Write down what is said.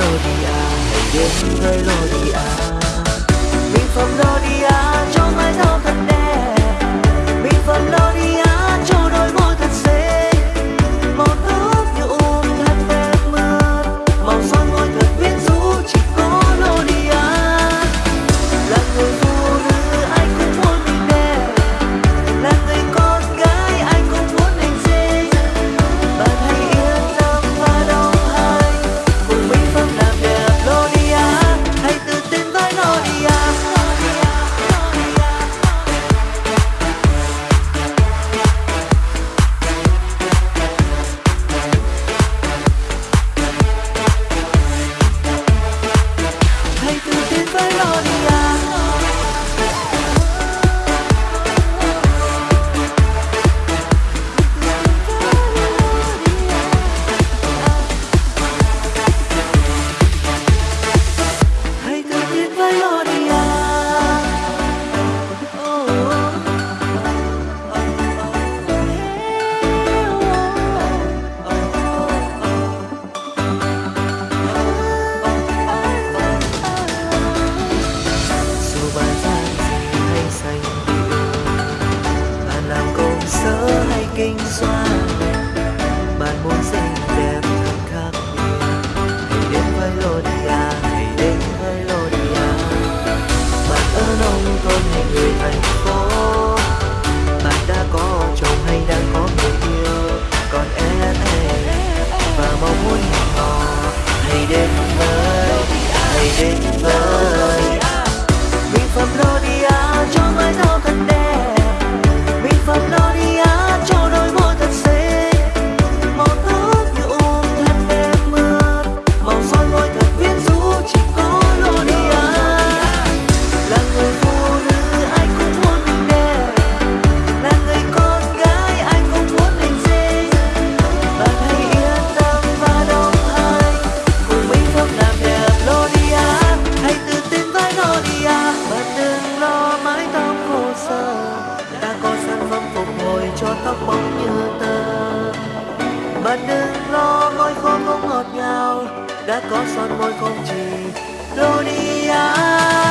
melody ah, hey yeah, melody quem sou. Bạn đừng lo, môi khô không ngọt ngào. Đã có son môi không chỉ Đô đi ai